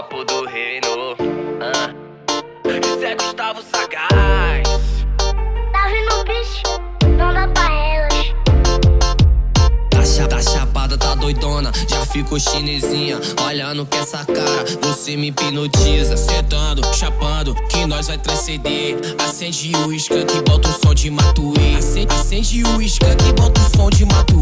papo do reino. Ah. Isso é Gustavo Sagaz. Tá vindo bicho, não dá pra elas. Tá, cha tá chapada, tá doidona, já fico chinesinha. Olhando que essa cara, você me hipnotiza. Sentando, chapando, que nós vai transcender. Acende o isca que bota o som de Matuê. Acende, acende o isca que bota o som de Matuê.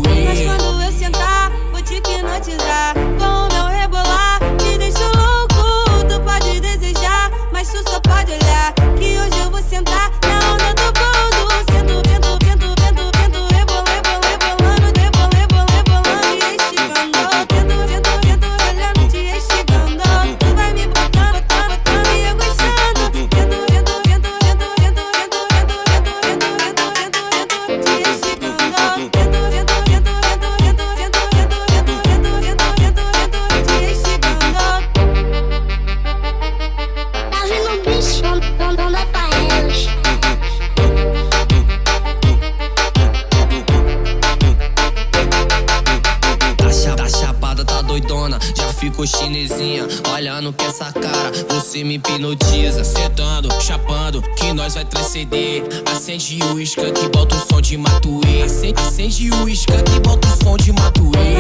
já ficou chinesinha. Olhando que essa cara, você me hipnotiza. Sentando, chapando, que nós vai transcender. Acende o isca que bota o som de Matuê. Acende, acende o isca que bota o som de Matuê.